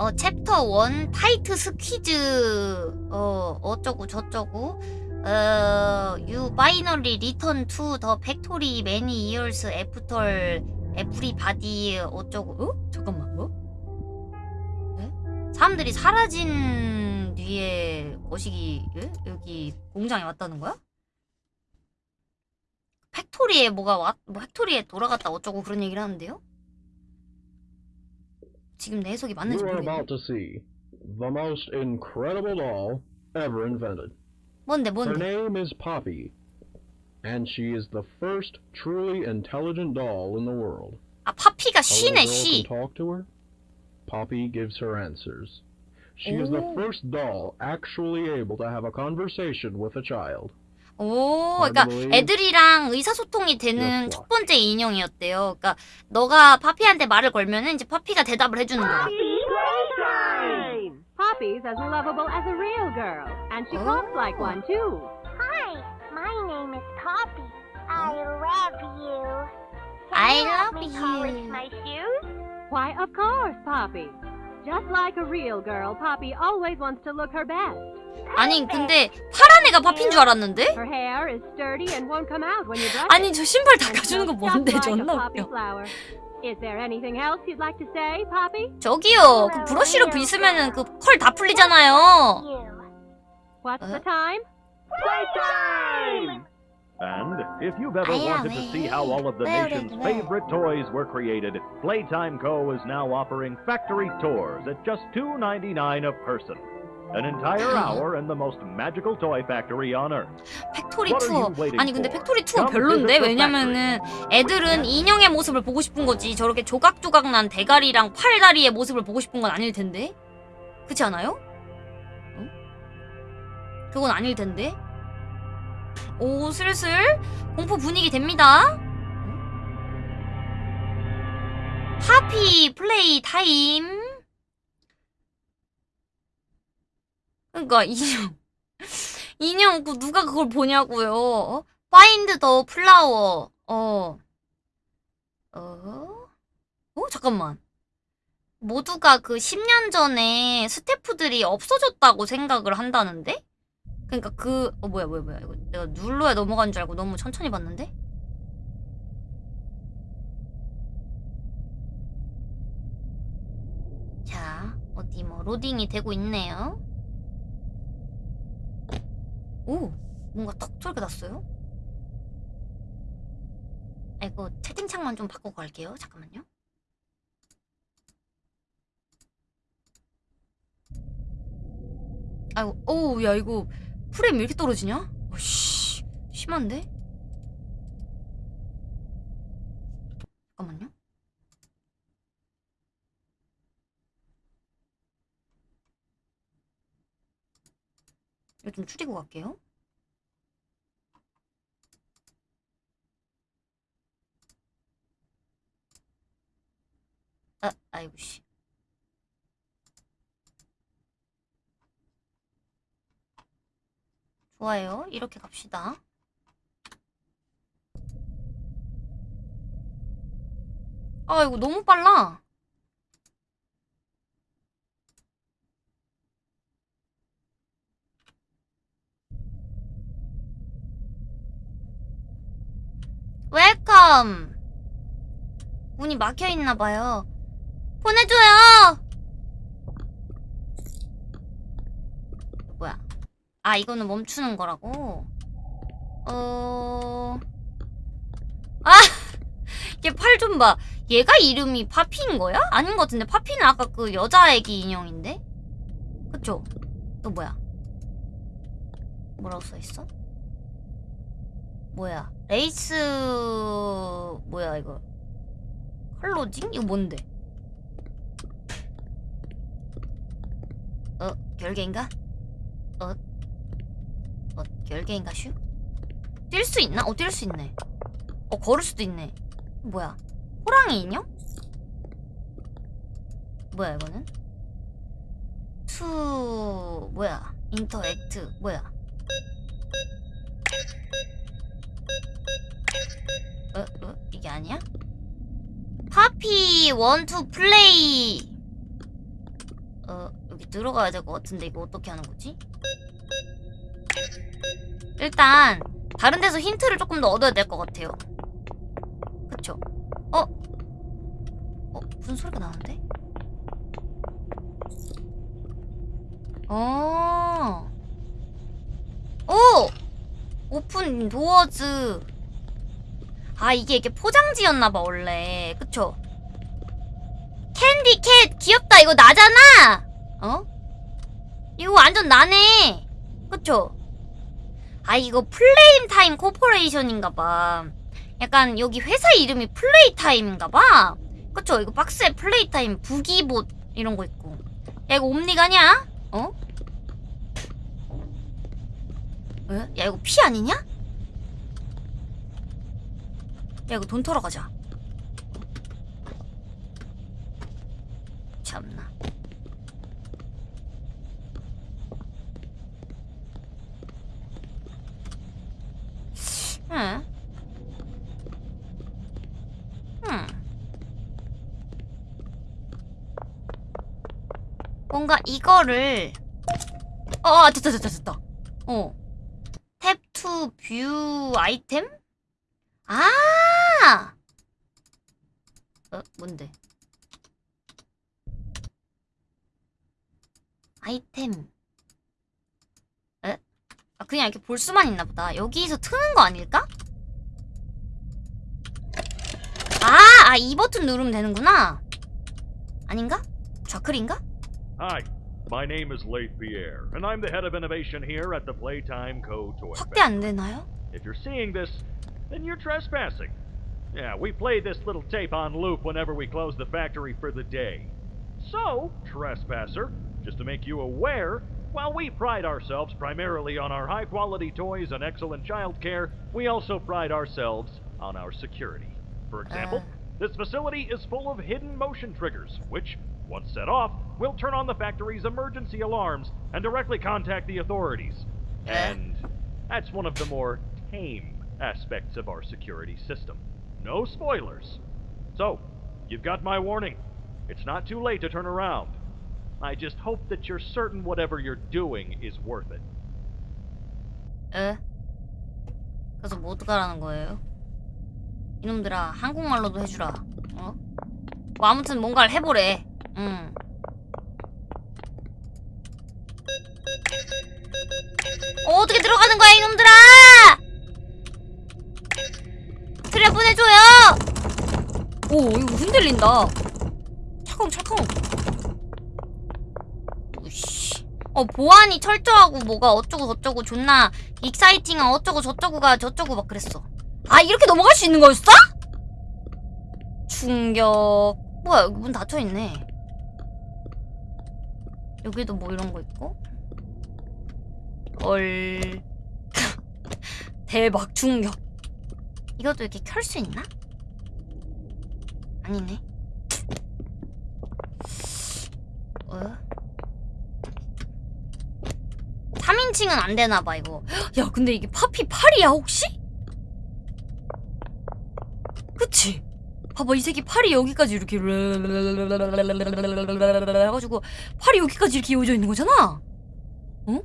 어 챕터 1 Tight Squeeze 어 어쩌고 저쩌고 어 you finally return to the factory many years after everybody 어쩌고 어? 잠깐만 뭐? 네? 사람들이 사라진 뒤에 거시기 예? 여기 공장에 왔다는 거야? factory에 뭐가 왔, 뭐 factory에 돌아갔다 어쩌고 그런 얘기를 하는데요? 지금 내 해석이 맞는지 You are 모르겠네. about to see the most incredible doll ever invented. 뭔데 Her 뭔데? name is Poppy, and she is the first truly intelligent doll in the world. 아 파피가 A little 시네 girl 시. can talk to her. Poppy gives her answers. She is the Oh. first doll actually able to have a conversation with a child. 오, 그러니까. 애들이랑 의사소통이 되는 첫 번째 인형이었대요. 그러니까 너가 파피한테 말을 걸면은 이제 파피가 대답을 해주는 거야. Poppy's as lovable as a real girl, and she talks like one too. Hi, my name is Poppy. I love you. Can I you love me polish you. my shoes? Why, of course, Poppy. Just like a real girl, Poppy always wants to look her best. 아니 근데 파란 애가 파피인 줄 알았는데? 아니. 저 신발 닦아주는 거 뭔데 존나 웃겨. flower. Is there anything else you'd like to say, Poppy? 저기요 그 브러쉬로 빗으면은 그컬 다 풀리잖아요. You. What's Uh? the time? Playtime! And if you've ever wanted to see how all of the nation's favorite toys were created, Playtime Co. is now offering factory tours at just $2.99 a person. An entire hour in the most magical toy factory on Earth. factory tour. 아니 근데? factory tour 별론데 왜냐면은 애들은 인형의 모습을 보고 싶은 거지 저렇게 조각조각 난 대가리랑 팔다리의 모습을 보고 싶은 건 아닐 텐데 그렇지 않아요? 응? 그건 아닐 텐데 오 슬슬 공포 분위기 됩니다 응? Poppy Playtime 그러니까 인형 인형 그 누가 그걸 보냐고요. 어? Find the flower. 어. 어? 어 잠깐만. 모두가 그 10년 전에 스태프들이 없어졌다고 생각을 한다는데? 그러니까 그 어 뭐야 뭐야 뭐야 이거 내가 눌러야 넘어간 줄 알고 너무 천천히 봤는데? 자 어디 뭐 로딩이 되고 있네요. 오 뭔가 탁 소리가 났어요? 아이고 채팅창만 좀 바꾸고 갈게요 잠깐만요 아이고 오야 이거 프레임 왜 이렇게 떨어지냐? 어 씨 심한데? 잠깐만요 이거 좀 줄이고 갈게요 아, 아이고 씨. 좋아요. 이렇게 갑시다. 아, 이거 너무 빨라. 웰컴. 문이 막혀 있나 봐요. 보내줘요. 뭐야? 아 이거는 멈추는 거라고. 어. 아, 얘 팔 좀 봐. 얘가 이름이 Poppy인 거야? 아닌 것 같은데 Poppy는 아까 그 여자 애기 인형인데. 그쵸? 또 뭐야? 뭐라고 써 있어? 뭐야? 레이스 뭐야 이거? closing? 이거 뭔데? 어, 결계인가? 어, 어, 결계인가 슈? 뛸 수 있나? 어, 뛸 수 있네. 어, 걸을 수도 있네. 뭐야? 호랑이 인형? 뭐야, 이거는? to, 뭐야? interact, 뭐야? 어, 어, 이게 아니야? Poppy want to play 어 여기 들어가야 될 것 같은데 이거 어떻게 하는 거지? 일단 다른 데서 힌트를 조금 더 얻어야 될 것 같아요. 그쵸? 어? 어 무슨 소리가 나는데? 어. 오! 오픈 도어즈. 아 이게 이게 포장지였나봐 원래. 그쵸? Candy Cat 귀엽다 이거 나잖아. 어? 이거 완전 나네. 그쵸? 아 이거 Playtime Corporation인가봐. 약간 여기 회사 이름이 Playtime인가봐. 그쵸? 이거 박스에 Playtime Boogie Bot 이런 거 있고. 야 이거 옴니가냐? 어? 에? 야 이거 피 아니냐? 야 이거 돈 털어 가자. 참나. 뭔가 이거를 어 됐다 됐다 됐다. 어. tap to view item? 아! 어, 뭔데? 아이템. 에? 아, 그냥 이렇게 볼 수만 있나 보다. 여기서 트는 거 아닐까? 아, 아, 이 버튼 누르면 되는구나. 아닌가? 좌클인가? Hi, my name is Leith Pierre, and I'm the head of innovation here at the Playtime Co. Toy 확대. 안 되나요? If you're seeing this, then you're trespassing. Yeah, we play this little tape on loop whenever we close the factory for the day. So, trespasser, just to make you aware, while we pride ourselves primarily on our high quality toys and excellent child care, we also pride ourselves on our security. For example, ah. this facility is full of hidden motion triggers, which, once set off, will turn on the factory's emergency alarms and directly contact the authorities. Eh. And that's one of the more tame aspects of our security system. No spoilers. So, you've got my warning. It's not too late to turn around. I just hope that you're certain whatever you're doing is worth it. 에? 그래서 뭐 어떡하라는 거예요? 이놈들아 한국말로도 해주라 어? 뭐 아무튼 뭔가를 해보래 응 어, 어떻게 들어가는 거야 이놈들아 트랩 보내줘요. 오 이거 흔들린다. 찰컹찰컹 어 보안이 철저하고 뭐가 어쩌고 저쩌고 존나 익사이팅한 어쩌고 저쩌고가 저쩌고 막 그랬어. 아 이렇게 넘어갈 수 있는 거였어? 충격. 뭐야 여기 문 닫혀있네. 여기도 뭐 이런 거 있고? 헐 대박 충격 이것도 이렇게 켤 수 있나? 아니네 어? 3인칭은 안 되나봐 이거 야 근데 이게 파피 8이야 혹시? 그치? 봐봐 이 새끼 팔이 여기까지 이렇게 해가지고 팔이 여기까지 이렇게 이어져 있는 거잖아 어?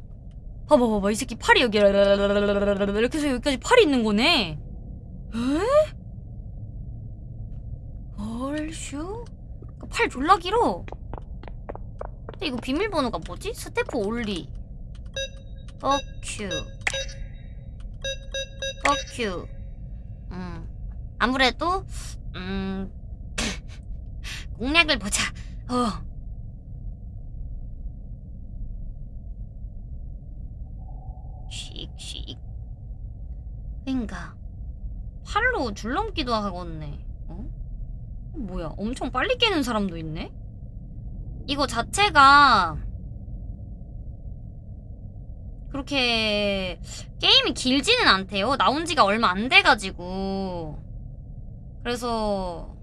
봐봐 봐봐 이 새끼 팔이 여기 이렇게 해서 여기까지 팔이 있는 거네 에? 얼슈? 팔 졸라 길어 근데 이거 비밀번호가 뭐지? 스태프 올리. 뻑큐. 뻑큐. 음 아무래도 음 공략을 보자. 어. 씩씩. 그니까 팔로 줄넘기도 하겠네 어? 뭐야 엄청 빨리 깨는 사람도 있네 이거 자체가 그렇게 게임이 길지는 않대요. 나온 지가 얼마 안 돼가지고. 그래서.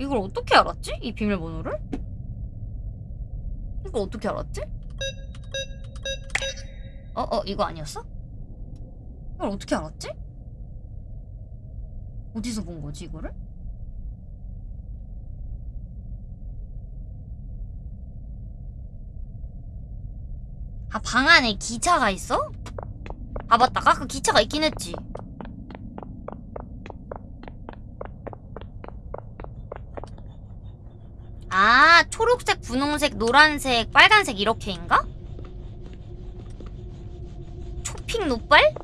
이걸 어떻게 알았지? 이 비밀번호를? 이걸 어떻게 알았지? 어? 어? 이거 아니었어? 이걸 어떻게 알았지? 어디서 본 거지 이거를? 아, 방 안에 기차가 있어? 아, 맞다. 아까 그 기차가 있긴 했지. 아, 초록색, 분홍색, 노란색, 빨간색 이렇게인가? 핑 노빨?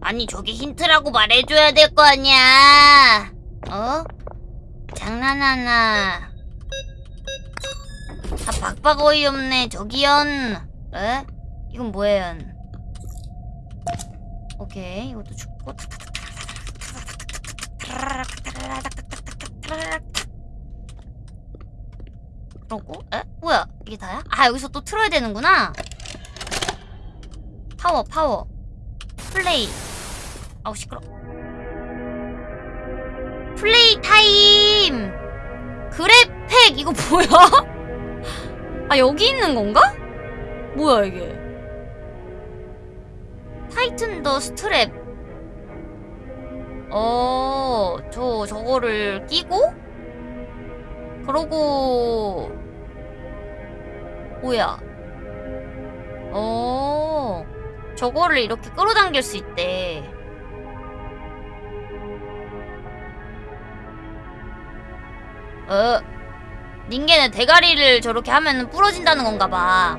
아니, 저게 힌트라고 말해줘야 될 거 아니야. 어? 장난하나. 아, 박박 어이없네. 저기연. 에? 이건 뭐예요? 오케이, 이것도 죽고. 그러고, 에? 뭐야? 이게 다야? 아, 여기서 또 틀어야 되는구나. 파워, 파워. 플레이. 아우, 시끄러. Playtime! GrabPack! 이거 뭐야? 아, 여기 있는 건가? 뭐야, 이게? tighten the strap. 어, 저, 저거를 끼고? 그러고, 뭐야. 어, 저거를 이렇게 끌어당길 수 있대. 어, 닌겐의 대가리를 저렇게 하면 부러진다는 건가 봐.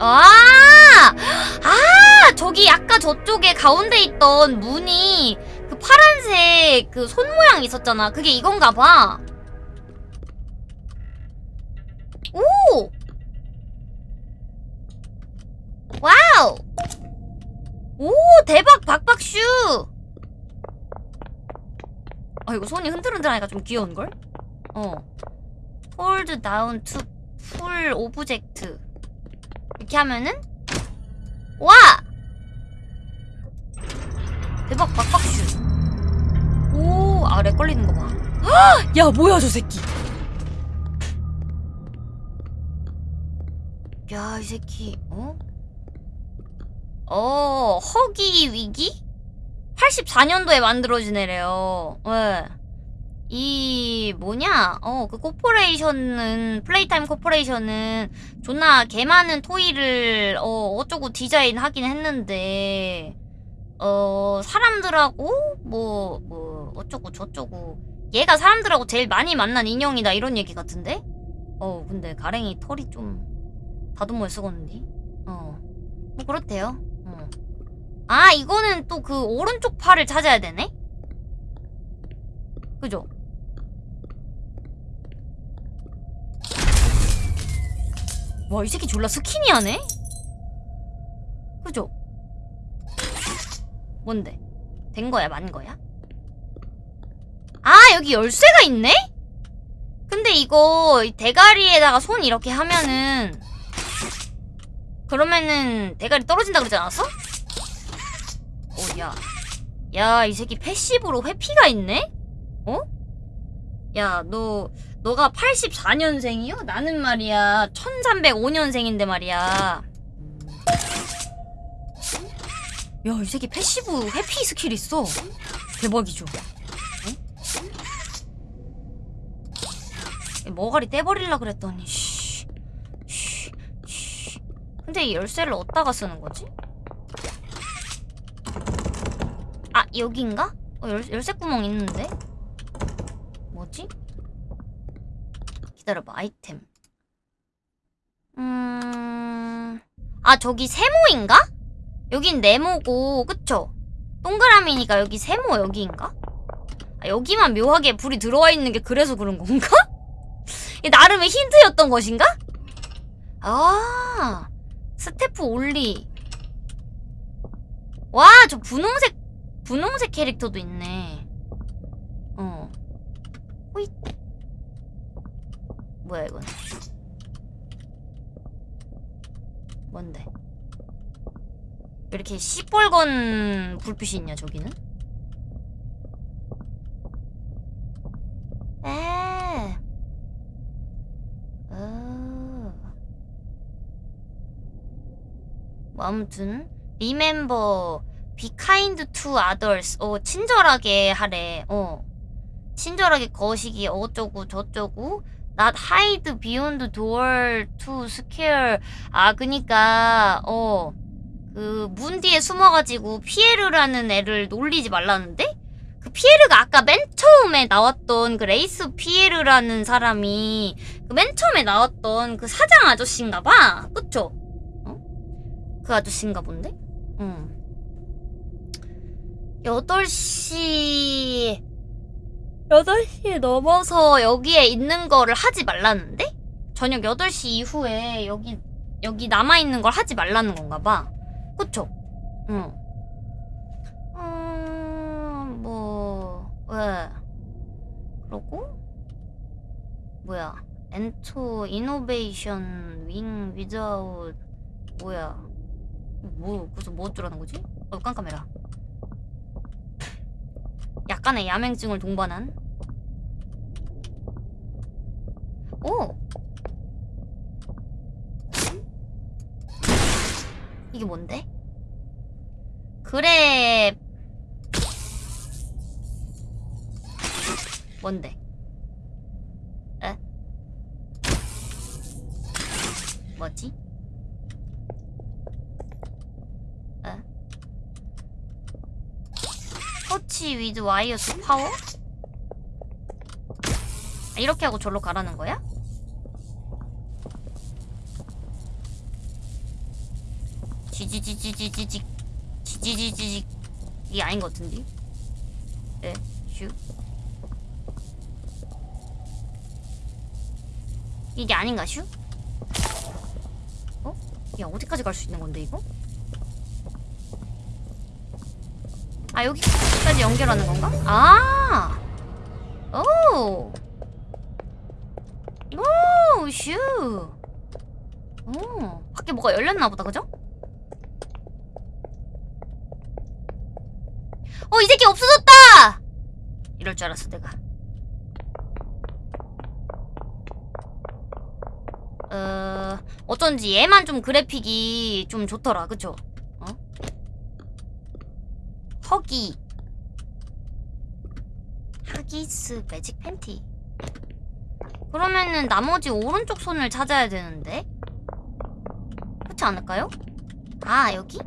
아! 아! 저기 아까 저쪽에 가운데 있던 문이 그 파란색 그 손 모양 있었잖아. 그게 이건가 봐. 오! wow! 오, 대박 박박슈! 아, 이거 손이 흔들흔들하니까 좀 귀여운걸? 어. hold down to pull object. 이렇게 하면은 와! 대박 박박슈. 오, 아, lag 걸리는 거 봐. 헉! 야, 뭐야, 저 새끼. 야, 이 새끼, 어? 어, Huggy Wuggy? 84년도에 만들어진 애래요. 예. 이 뭐냐? 어, 그 corporation은 Playtime Corporation은 존나 개 많은 토이를 어 어쩌고 디자인 하긴 했는데 어 사람들하고 뭐뭐 어쩌고 저쩌고 얘가 사람들하고 제일 많이 만난 인형이다 이런 얘기 같은데? 어, 근데 가랭이 털이 좀 다듬어 쓰겄는데? 어. 뭐 그렇대요. 어. 아, 이거는 또 그 오른쪽 팔을 찾아야 되네? 그죠? 와, 이 새끼 졸라 스키니하네? 그죠? 뭔데? 된 거야, 만 거야? 아, 여기 열쇠가 있네? 근데 이거 이 대가리에다가 손 이렇게 하면은 그러면은 대가리 떨어진다 그러지 않았어? 오, 야. 야, 이 새끼 패시브로 회피가 있네? 어? 야, 너, 너가 84년생이요? 나는 말이야, 1305년생인데 말이야. 야, 이 새끼 passive 회피 스킬 있어. 대박이죠. 어? 머가리 떼버릴라 그랬더니, 씨. 씨. 씨. 근데 이 열쇠를 어디다가 쓰는 거지? 아, 여긴가? 어, 열, 열쇠 구멍 있는데? 뭐지? 기다려봐, 아이템. 음... 아, 저기 세모인가? 여긴 네모고, 그쵸? 동그라미니까 여기 세모 여기인가? 아, 여기만 묘하게 불이 들어와 있는 게 그래서 그런 건가? 나름의 힌트였던 것인가? 아, 스태프 올리. 와, 저 분홍색, 분홍색 캐릭터도 있네. 어. 호잇. 뭐야, 이건. 뭔데? 왜 이렇게 시뻘건 불빛이 있냐, 저기는? 에. 어. 뭐 아무튼 remember be kind to others. 어 친절하게 하래. 어 친절하게 거시기 어쩌고 저쩌고 not hide behind door to scare 아 그니까 어 그 문 뒤에 숨어가지고 피에르라는 애를 놀리지 말라는데 그 피에르가 아까 맨 처음에 나왔던 그 레이스 피에르라는 사람이 그 맨 처음에 나왔던 그 사장 아저씨인가봐 그쵸? 어? 그 아저씨인가 본데? 응 8시 8시 넘어서 여기에 있는 거를 하지 말라는데? 저녁 8시 이후에 여기 여기 남아있는 걸 하지 말라는 건가 봐 그쵸? 응 음... 뭐... 왜? 그러고 뭐야 엔토 이노베이션 윙 위자웃 뭐야 뭐 그래서 뭐 어쩌라는 거지? 어 깜깜해라 약간의 야맹증을 동반한 오 이게 뭔데? 그래 뭔데? 에? 뭐지? 에? touch with wires power? 아, 이렇게 하고 절로 가라는 거야? 지지지지지지직 지지지지직 이게 아닌 것 같은데? 에? 슈 이게 아닌가 슈? 어? 야 어디까지 갈 수 있는 건데 이거? 아 여기까지 연결하는 건가? 아! 오! 오! 슈! 오! 밖에 뭐가 열렸나 보다 그죠? 어, 이 새끼 없어졌다! 이럴 줄 알았어, 내가. 어, 어쩐지 얘만 좀 그래픽이 좀 좋더라, 그쵸? 어? 허기. 하기스 매직 팬티. 그러면은 나머지 오른쪽 손을 찾아야 되는데? 그렇지 않을까요? 아, 여기?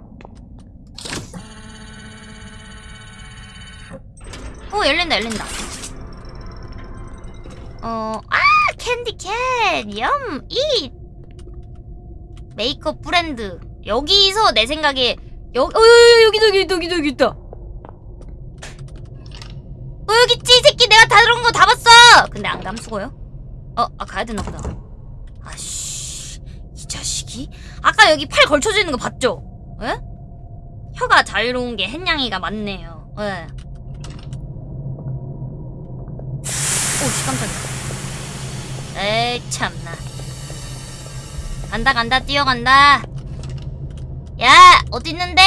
오 열린다 열린다 어, 아 캔디캣 염 잇! 메이크업 브랜드 여기서 내 생각에 여, 어, 여, 여, 여기다 여기다 여기다 여기 있다 어 여기 있지 이 새끼 내가 다 들은 거 다 봤어 감수고요? 어, 아 가야 되나 보다. 아씨 이 자식이? 아까 여기 팔 걸쳐져 있는 거 봤죠? 에? 혀가 자유로운 게 햇냥이가 많네요. 예. 오씨 깜짝이야. 에이 참나. 간다 간다 뛰어간다. 야 어딨는데?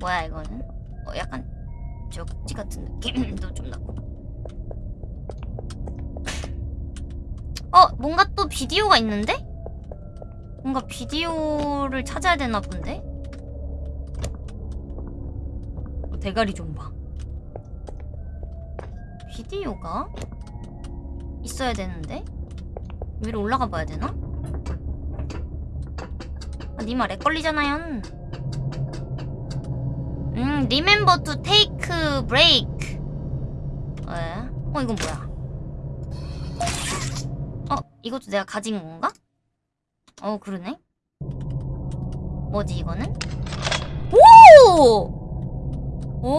뭐야 이거는? 어 약간 저국지 같은 느낌도 좀 나고 어 뭔가 또 비디오가 있는데 뭔가 비디오를 찾아야 되나 본데 어, 대가리 좀 봐 비디오가 있어야 되는데 위로 올라가 봐야 되나? 아, 니마 렉 걸리잖아요. 음, remember to take break. 왜? 어, 이건 뭐야? 어, 이것도 내가 가진 건가? 어, 그러네. 뭐지, 이거는? 오! 오!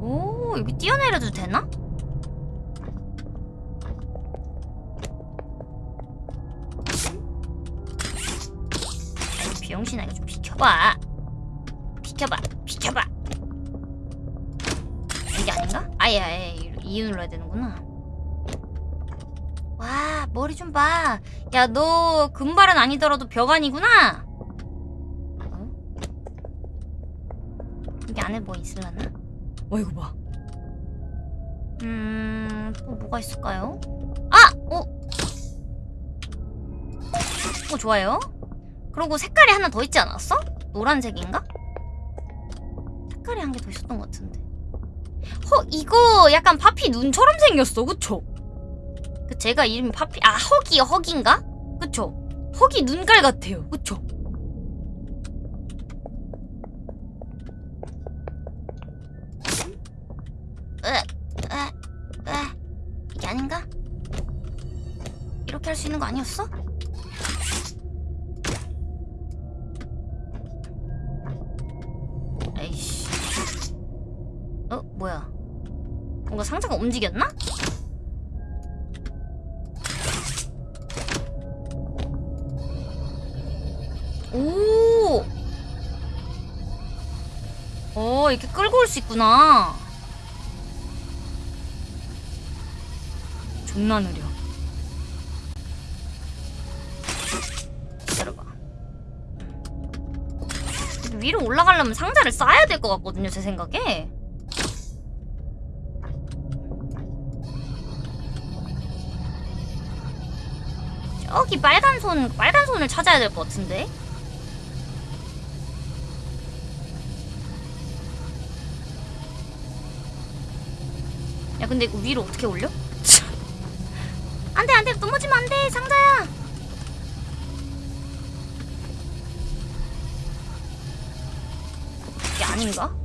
오, 여기 뛰어내려도 되나? 아이, 비용신아, 이거 좀 비켜봐. 비켜봐, 비켜봐. 이게 아닌가? 아예, 아예, 이 눌러야 되는구나. 와, 머리 좀 봐. 야, 너 금발은 아니더라도 벽안이구나. 어? 여기 안에 뭐 있을라나? 어 이거 봐. 음, 또 뭐가 있을까요? 아! 어? 어, 좋아요. 그리고 색깔이 하나 더 있지 않았어? 노란색인가? 색깔이 한 개 더 있었던 것 같은데. 허 이거 약간 파피 눈처럼 생겼어 그쵸? 그 제가 이름이 파피 아 허기요 허기인가? 그쵸? 허기 눈깔 같아요 그쵸? 이게 아닌가? 이렇게 할 수 있는 거 아니었어? 에이씨 어? 뭐야 뭔가 상자가 움직였나? 이렇게 끌고 올 수 있구나. 존나 느려. 기다려봐. 위로 올라가려면 상자를 쌓아야 될 것 같거든요, 제 생각에. 저기 빨간 손, 빨간 손을 찾아야 될 것 같은데? 근데 이거 위로 어떻게 올려? 안 돼, 안 돼, 넘어지면 안 돼, 상자야! 이게 아닌가?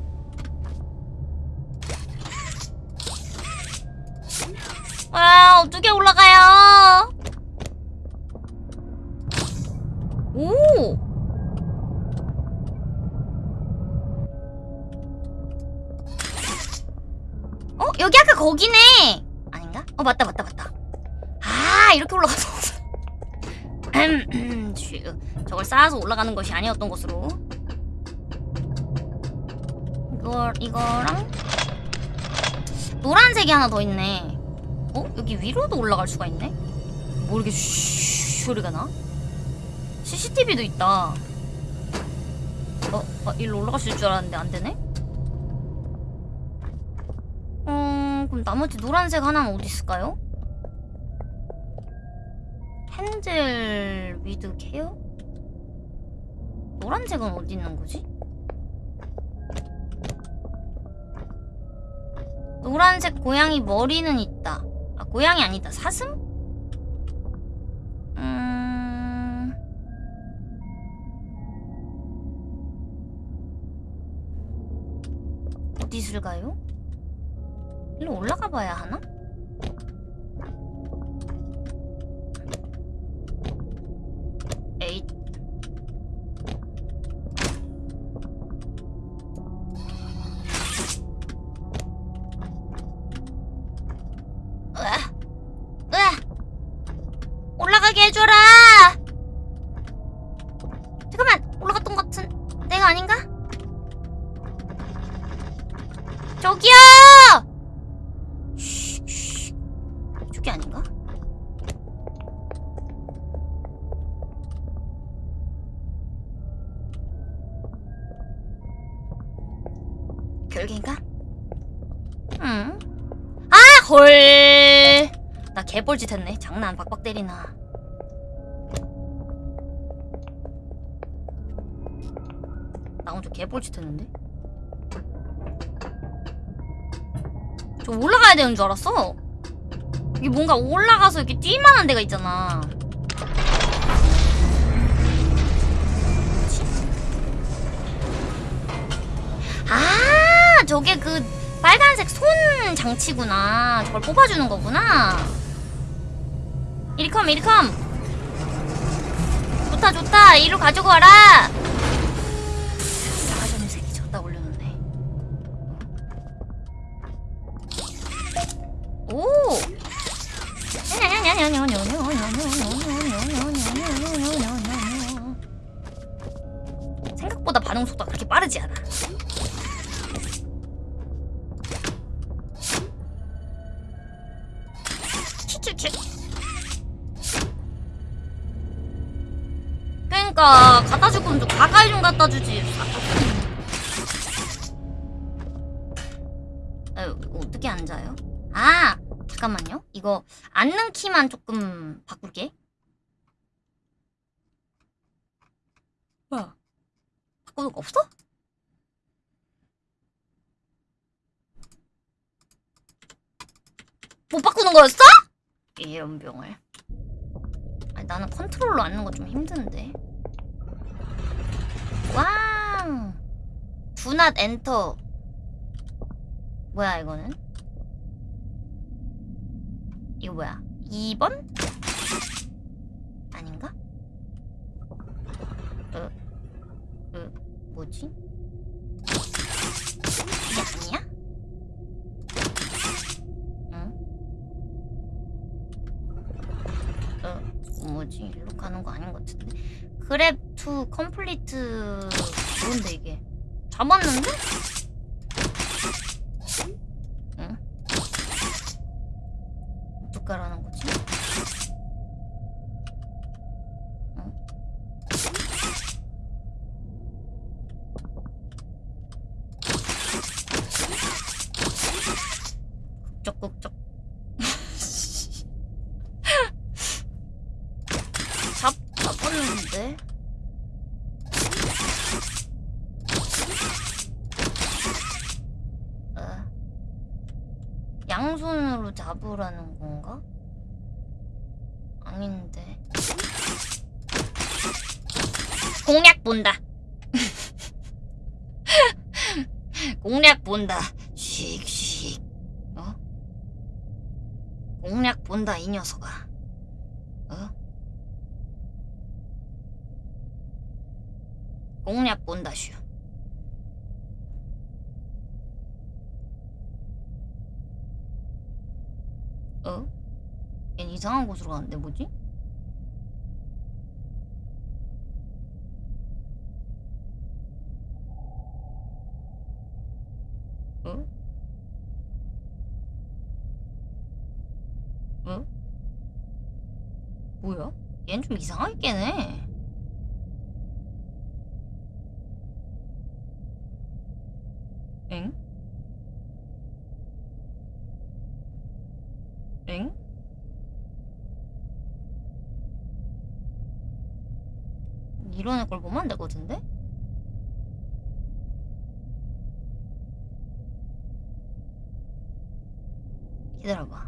올라가는 것이 아니었던 것으로. 이걸, 이거랑. 노란색이 하나 더 있네. 어? 여기 위로도 올라갈 수가 있네? 뭐 이렇게 슈 소리가 나? CCTV도 있다. 어, 어, 일로 올라갈 수 있을 줄 알았는데 안 되네? 음, 그럼 나머지 노란색 하나는 어디 있을까요? handle with care? 노란색은 어디 있는 거지? 노란색 고양이 머리는 있다. 아, 고양이 아니다. 사슴? 음... 어디 있을까요? 일로 올라가 봐야 하나? 개뻘짓 했네. 장난 박박 때리나. 나 혼자 개뻘짓 했는데? 저 올라가야 되는 줄 알았어. 이게 뭔가 올라가서 이렇게 뛸만한 데가 있잖아. 아, 저게 그 빨간색 손 장치구나. 저걸 뽑아주는 거구나. 이리컴, 이리컴. 좋다, 좋다. 이리로 가지고 와라. 앉는 거 좀 힘든데. 왕. 두낫 엔터. 뭐야 이거는? 이거 뭐야? 2번? 아닌가? 어, 어, 뭐지? 이게 아니야? 응? 어, 뭐지? 일로 가는 거 아닌 것 같은데? 그랩 투 컴플리트 뭔데 이게? 잡았는데? 응? 어떡하라는 거지? 응? 국적국적 잡, 잡았는데? 어. 양손으로 잡으라는 건가? 아닌데. 공략 본다. 공략 본다. 씩씩. 어? 공략 본다 이 녀석아. 어? 공략 본다 슈. 어? 얜 이상한 곳으로 가는데 뭐지? 어? 어? 얜좀 이상하게 깨네. 엥? 엥? 이런 애걸 보면 안 되거든데? 기다려봐.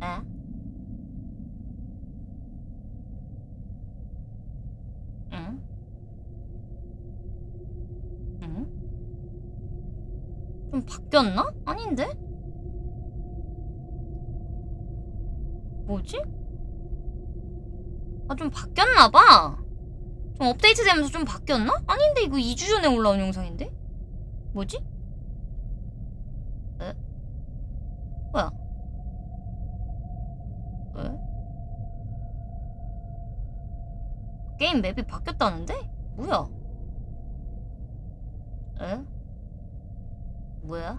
어? 에? 응? 응? 좀 바뀌었나? 아닌데? 뭐지? 아, 좀 바뀌었나봐. 좀 업데이트 되면서 좀 바뀌었나? 아닌데, 이거 2주 전에 올라온 영상인데? 뭐지? 에? 뭐야? 에? 게임 맵이 바뀌었다는데? 뭐야? 에? 뭐야?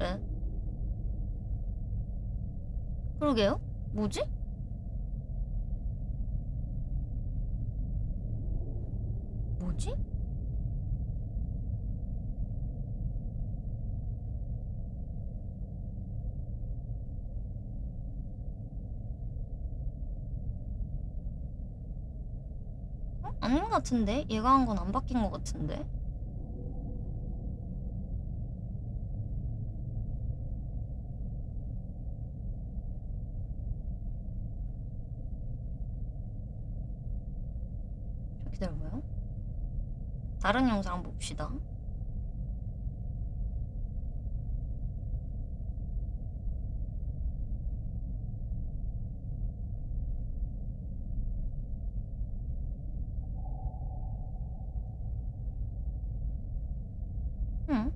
에? 그러게요? 뭐지? 뭐지? 어? 아닌 것 같은데? 얘가 한 건 안 바뀐 것 같은데? 좀 기다려봐요. 다른 영상 봅시다. 응?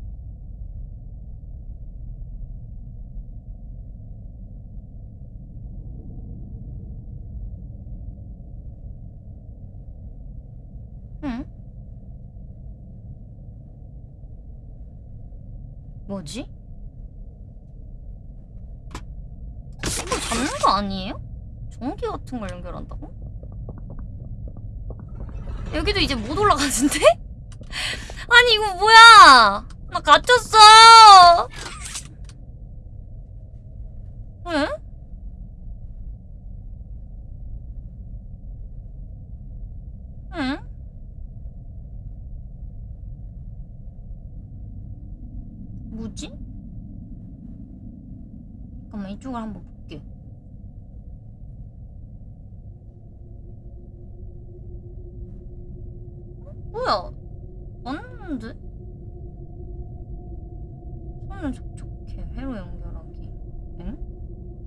응? 뭐지? 이거 잡는 거 아니에요? 전기 같은 걸 연결한다고? 여기도 이제 못 올라가는데? 아니 이거 뭐야? 나 갇혔어. 왜? 응? 뭐지? 잠깐만 이쪽을 한번 볼게. 뭐야? 왔는데? 손을 촉촉해. 회로 연결하기. 엥?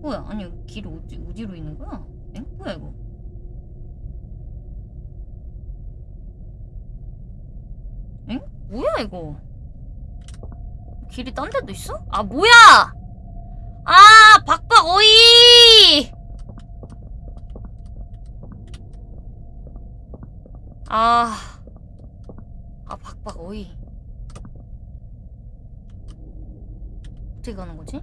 뭐야? 아니 길이 어디, 어디로 있는 거야? 엥? 뭐야 이거? 엥? 뭐야 이거? 길이 딴 데도 있어? 아 뭐야! 아 박박 어이! 아, 아 박박 어이. 어떻게 가는 거지?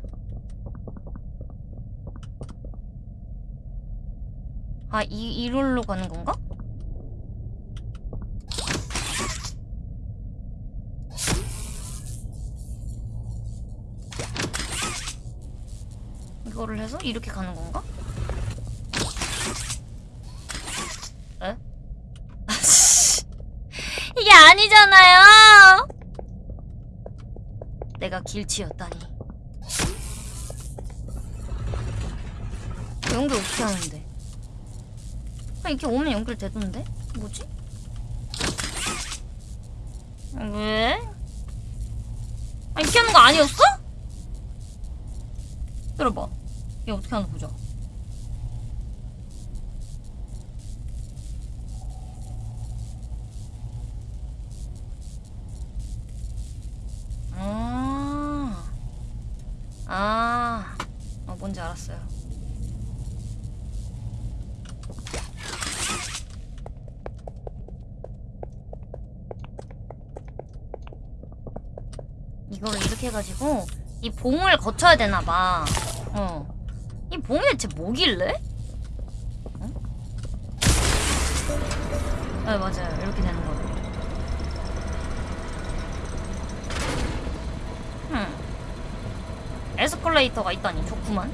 아, 이, 이rol로 가는 건가? 이거를 해서 이렇게 가는 건가? 에? 이게 아니잖아요! 내가 길치였다니. 연결 어떻게 하는데? 아, 이렇게 오면 연결되던데? 뭐지? 왜? 아, 이렇게 하는 거 아니었어? 들어봐. 얘 어떻게 하나 보자. 아, 아, 어, 뭔지 알았어요. 이거를 이렇게 해가지고 이 봉을 거쳐야 되나봐. 어. 이 봉이 대체 뭐길래? 어? 네, 맞아요. 이렇게 되는 거예요. 음. 에스컬레이터가 있다니 좋구만.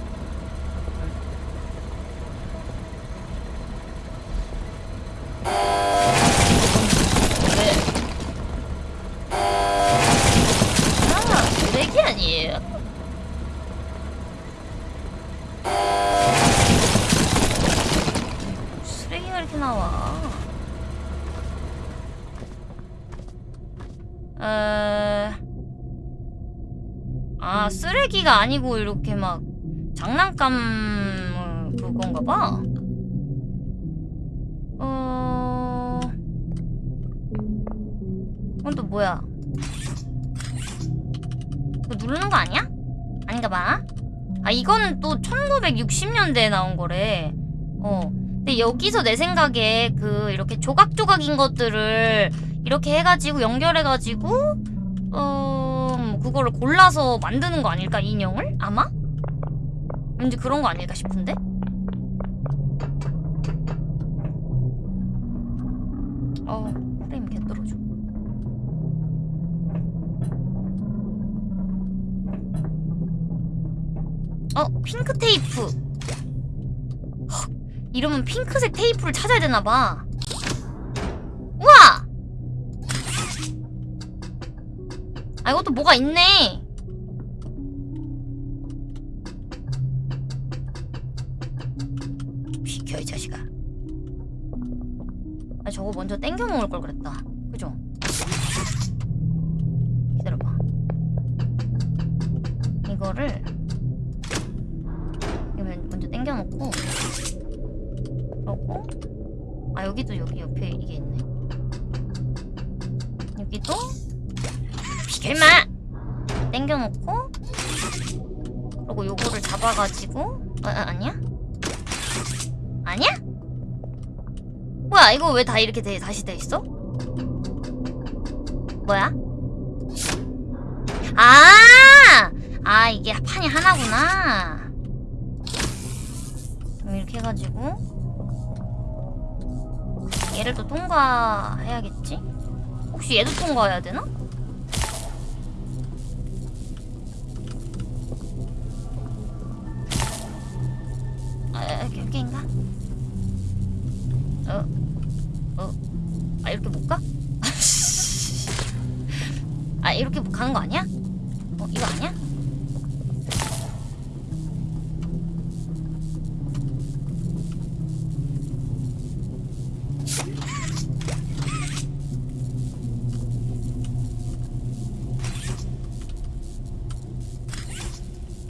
왜? 아, 쓰레기 아니에요? 쓰레기가 이렇게 나와. 에... 아, 쓰레기가 아니고 이렇게 막 장난감 어, 그건가 봐. 어... 이건 또 뭐야? 이거 누르는 거 아니야? 아닌가 봐. 아, 이거는 또 1960년대에 나온 거래. 어. 근데 여기서 내 생각에 그 이렇게 조각조각인 것들을 이렇게 해가지고 연결해가지고 그거를 골라서 만드는 거 아닐까? 인형을? 아마? 왠지 그런 거 아닐까 싶은데? 어, 프레임 개 떨어져. 어, 핑크 테이프. 헉, 이러면 핑크색 테이프를 찾아야 되나봐. 아, 이것도 뭐가 있네. 비켜, 이 자식아. 아, 저거 먼저 땡겨 먹을 걸 그랬다. 그죠? 기다려봐. 이거를 이거 먼저 땡겨 놓고 그러고 아 여기도 여기 옆에 이게 있네 임마 땡겨놓고 그리고 요거를 잡아가지고 아, 아 아니야? 아니야? 뭐야 이거 왜 다 이렇게 돼, 다시 돼 있어? 뭐야? 아! 아 이게 판이 하나구나 이렇게 해가지고 얘를 또 통과해야겠지? 혹시 얘도 통과해야 되나? 여기인가? 어, 어, 아, 이렇게 못 가? 아, 이렇게 가는 거 아니야? 어, 이거 아니야?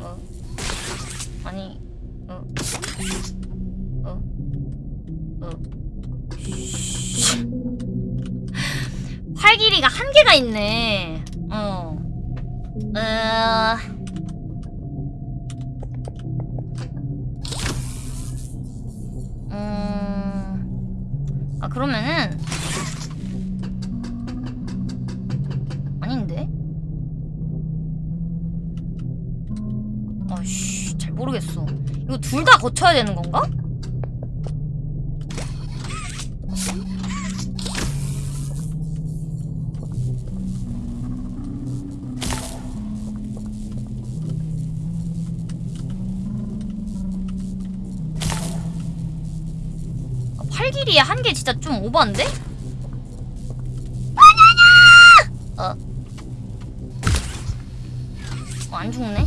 어, 아니, 어, 어, 활 길이가 한계가 있네. 어. 어. 음. 아, 그러면은. 아닌데? 아씨, 잘 모르겠어. 이거 둘 다 거쳐야 되는 건가? 진짜 좀 오버인데? 바나나! 어. 어, 안 죽네?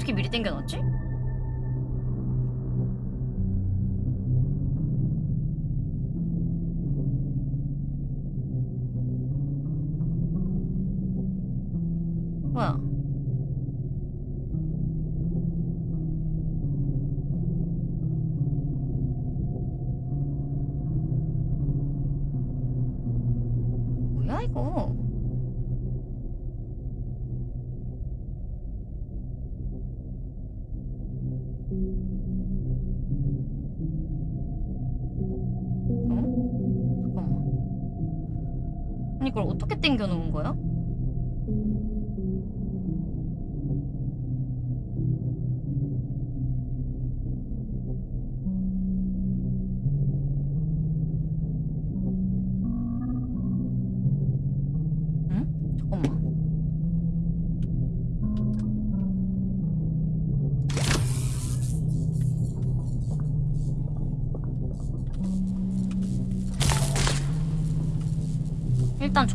어떻게 미리 당겨놨지?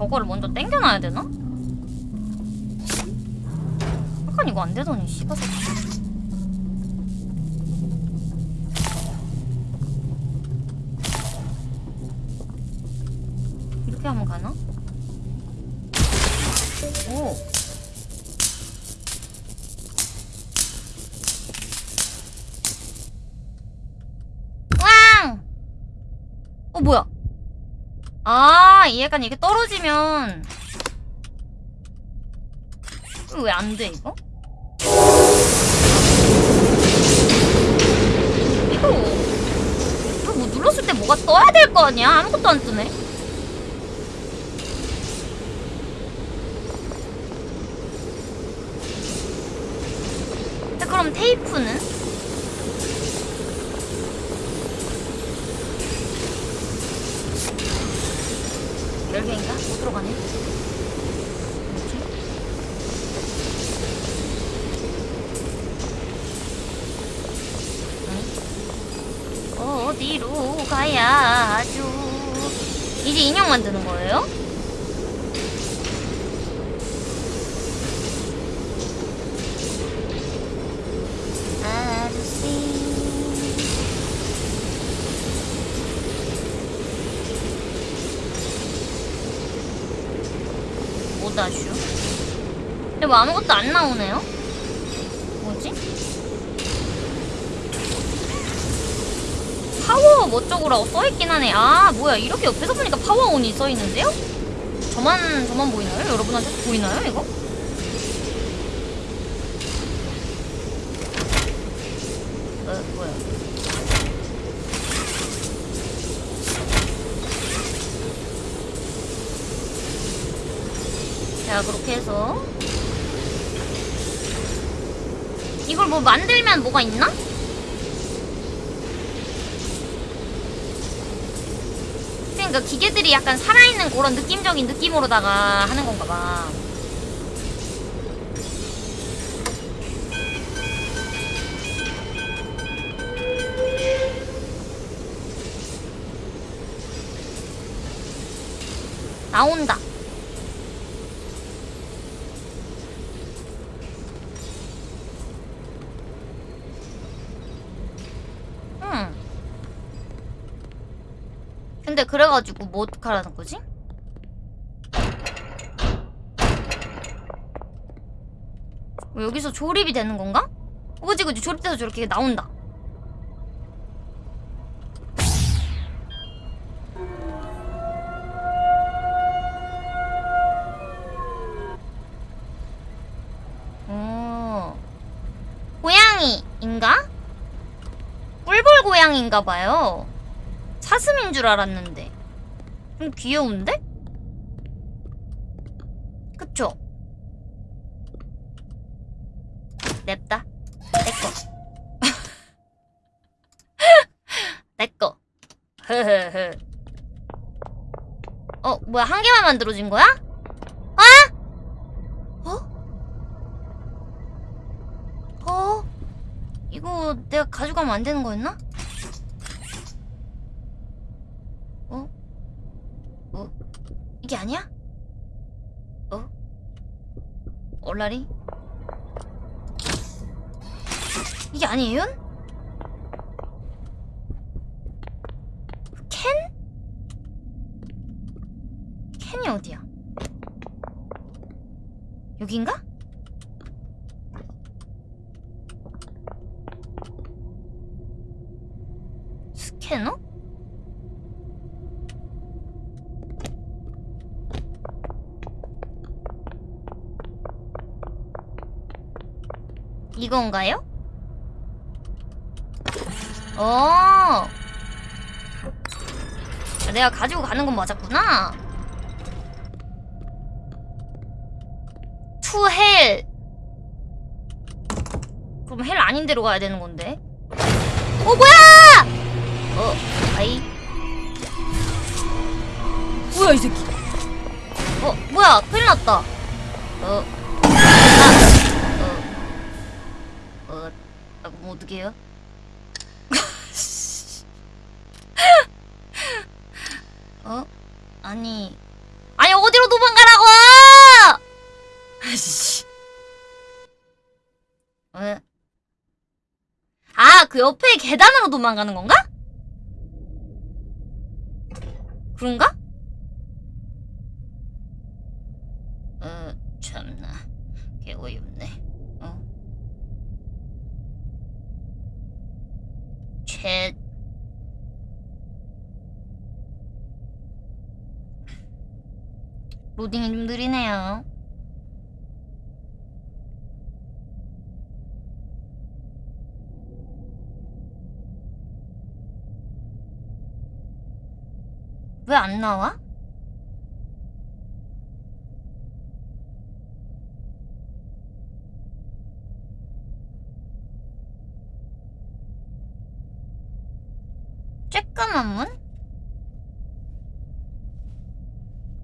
저거를 먼저 당겨놔야 되나? 약간 이거 안 되더니 씨발. 이렇게 하면 가나? 오. 왕! 어 뭐야? 아, 이 약간 이게 떨어지면 왜 안 돼 이거? 이거 이거 뭐 눌렀을 때 뭐가 떠야 될 거 아니야? 아무것도 안 뜨네. 자, 그럼 테이프는? 들어가네. 뭐지? 아니? 어디로 가야 하죠? 이제 인형 만드는 거예요? 다슈. 근데 뭐 아무것도 안 나오네요? 뭐지? 파워 뭐 어쩌고라고 써있긴 하네. 아, 뭐야. 이렇게 옆에서 보니까 파워온이 써있는데요? 저만, 저만 보이나요? 여러분한테 보이나요, 이거? 어, 뭐야. 자, 그렇게 해서. 이걸 뭐 만들면 뭐가 있나? 그러니까 기계들이 약간 살아있는 그런 느낌적인 느낌으로다가 하는 건가 봐. 나온다. 그래가지고 뭐 어떡하라는 거지? 뭐 여기서 조립이 되는 건가? 어, 그지 그지 조립돼서 저렇게 나온다 어 고양이인가? 꿀벌 고양이인가 봐요 사슴인 줄 알았는데 좀 귀여운데? 그쵸? 냅다 내꺼 내꺼 어 뭐야 한 개만 만들어진 거야? 아? 어? 어? 이거 내가 가져가면 안 되는 거였나? 어? 어? 이게 아니야? 어? 얼라리? 이게 아니에요? 캔? 캔이 어디야? 여긴가? 스캐너? 이건가요? 어. 아, 내가 가지고 가는 건 맞았구나. to hell. 그럼 hell 아닌 데로 가야 되는 건데. 어 뭐야? 어, 아이. 뭐야 이 새끼. 어, 뭐야? 큰일 났다. 어. 어. 그럼 어떡해요? 어? 아니 아니 어디로 도망가라고! 아씨. 왜? 아, 그 옆에 계단으로 도망가는 건가? 어, 참나. 개 어이없네. 어? 최 로딩이 좀 느리네요. 왜 안 나와? 쬐까만 문?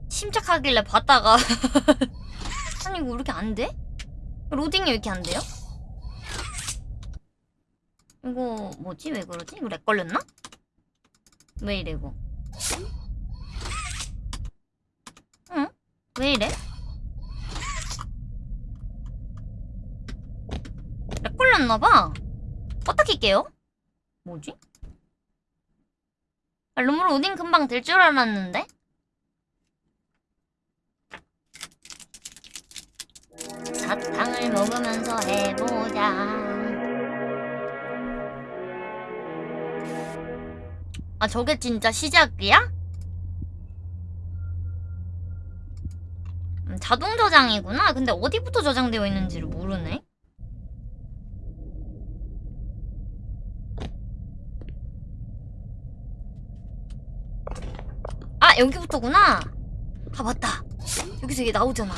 침착하길래 봤다가 아니 이거 왜 이렇게 안 돼? 로딩이 왜 이렇게 안 돼요? 이거 뭐지? 왜 그러지? 이거 렉 걸렸나? 왜 이래 이거? 응? 왜 이래? 렉 걸렸나봐 껐다 킬게요 뭐지? 아, 룸 로딩 금방 될 줄 알았는데? 사탕을 먹으면서 해보자. 아 저게 진짜 시작이야? 음, 자동 저장이구나. 근데 어디부터 저장되어 있는지를 모르네. 아 여기부터구나. 아 맞다. 여기서 이게 나오잖아.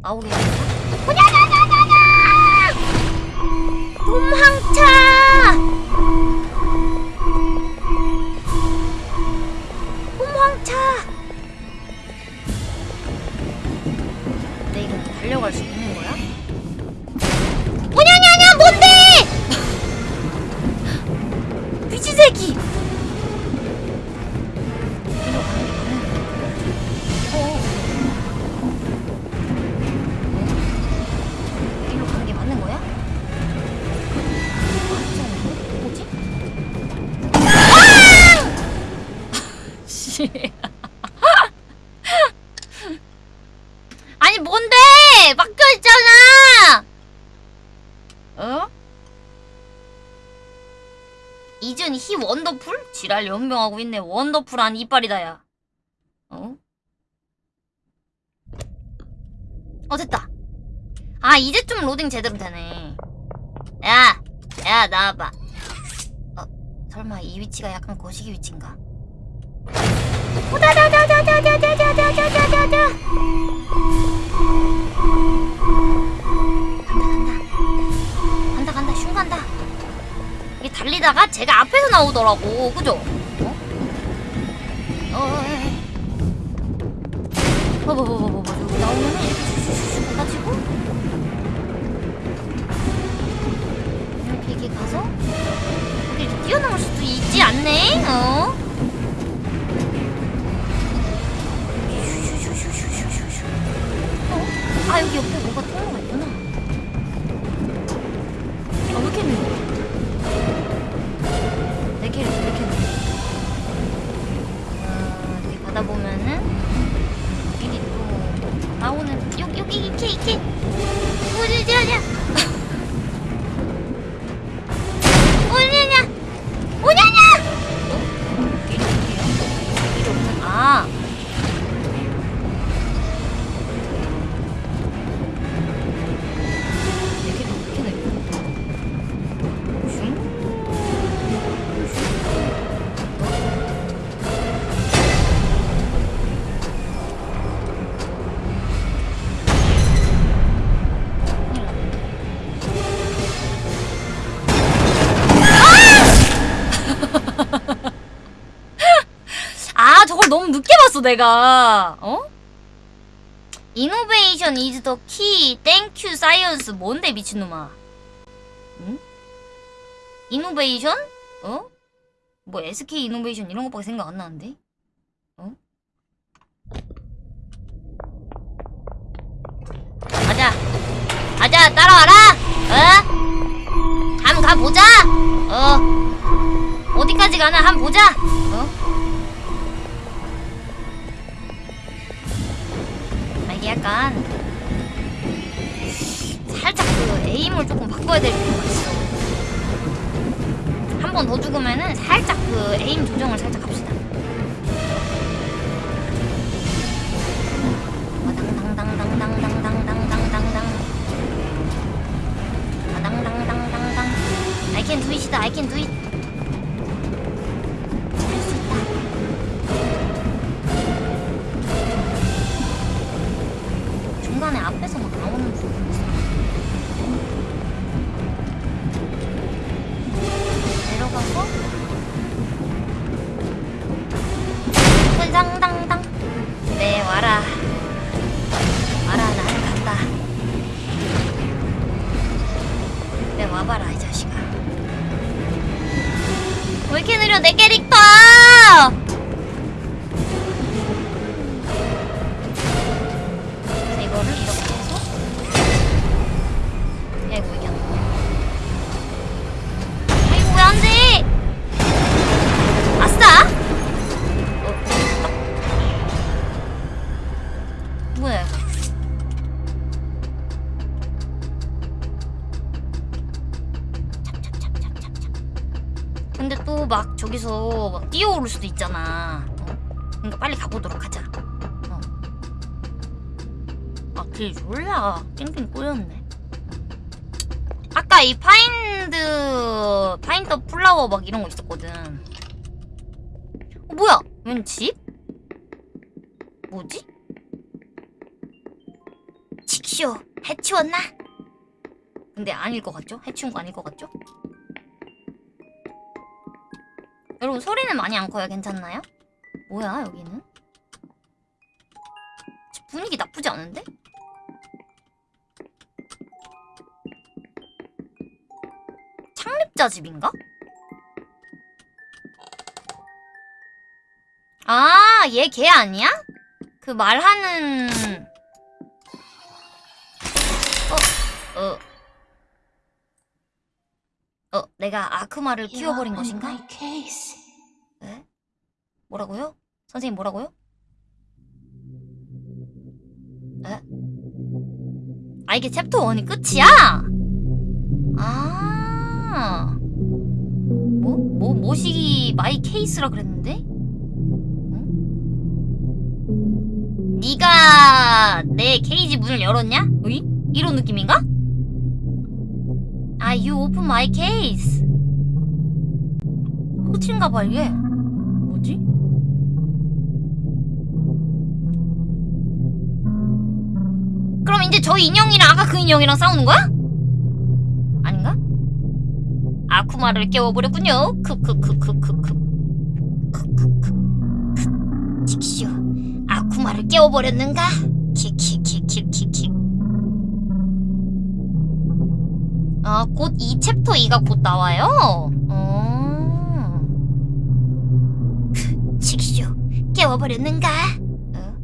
나오게. 호냐냐냐냐냐! 도망차! 도망차! 근데 이거 달려갈 수 있는 거야? 호냐냐냐 뭔데! 미친 새끼! 지랄 연병하고 있네. 원더풀한 이빨이다 야. 어? 어 됐다. 아 이제 좀 로딩 제대로 되네. 야, 야 나와봐. 어 설마 이 위치가 약간 거시기 위치인가? 오다다다다다다다다다다다다. 이게 달리다가 제가 앞에서 나오더라고, 그죠? 어? 어, 에이. 봐봐봐봐봐 여기 나오면은 이렇게 슉슉슉 가가지고 이렇게 가서 이렇게 뛰어넘을 수도 있지 않네? 어? 봤어 내가 어? innovation is the key thank you science 뭔데 미친놈아 응? 이노베이션? 어? 뭐 SK 이노베이션 이런 것밖에 생각 안 나는데? 어? 가자 가자 따라와라 어? 한번 가보자 어 어디까지 가나 한번 보자 어? 약간 살짝 그 에임을 조금 바꿔야 될 필요가 있어 한 번 더 죽으면은 살짝 그 에임 조정을 살짝 합시다 I can do it, I can do it. 아까 이 find, find the 플라워 막 이런 거 있었거든. 어, 뭐야? 웬 집? 뭐지? ちくしょう, 해치웠나? 근데 아닐 것 같죠? 해치운 거 아닐 것 같죠? 여러분 소리는 많이 안 커요. 괜찮나요? 뭐야 여기는? 집 분위기 나쁘지 않은데? 창립자 집인가? 아, 얘 걔 아니야? 그 말하는 어, 어. 어, 내가 아크마를 키워버린 것인가? 네? 뭐라고요? 선생님 뭐라고요? 에? 아 이게 챕터 1이 끝이야? 아 뭐? 뭐? 모시기 my case라 그랬는데? 응? 네가 내 케이지 문을 열었냐? 으이? 이런 느낌인가? 아, you open my case. 끝인가 봐, 이게. 뭐지? 그럼 이제 저 인형이랑 아까 그 인형이랑 싸우는 거야? 아쿠마를 깨워버렸군요. 크크크크크크. 크크크. 칙쇼. 아쿠마를 깨워버렸는가? 키키키키키키. 아, 곧 이 챕터 2가 곧 나와요? 어. 칙쇼, 깨워버렸는가? 어?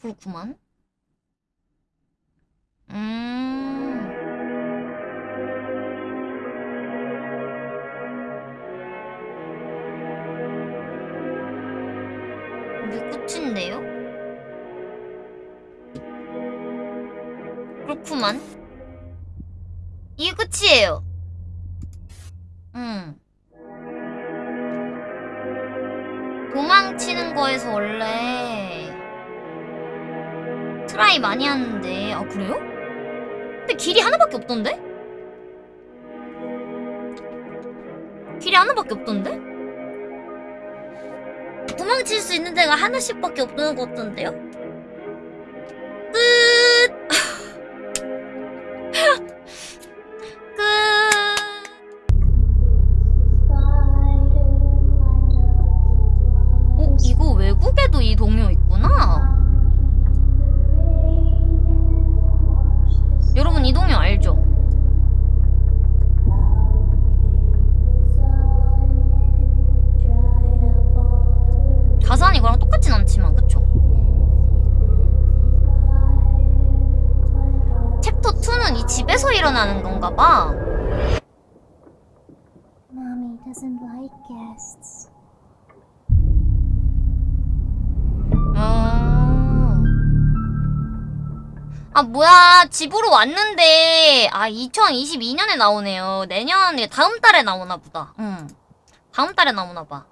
그렇구만. 없던데? 길이 하나밖에 없던데? 도망칠 수 있는 데가 하나씩밖에 없는 것 같던데요? 집으로 왔는데, 아, 2022년에 나오네요. 내년에, 다음 달에 나오나 보다. 응. 다음 달에 나오나 봐.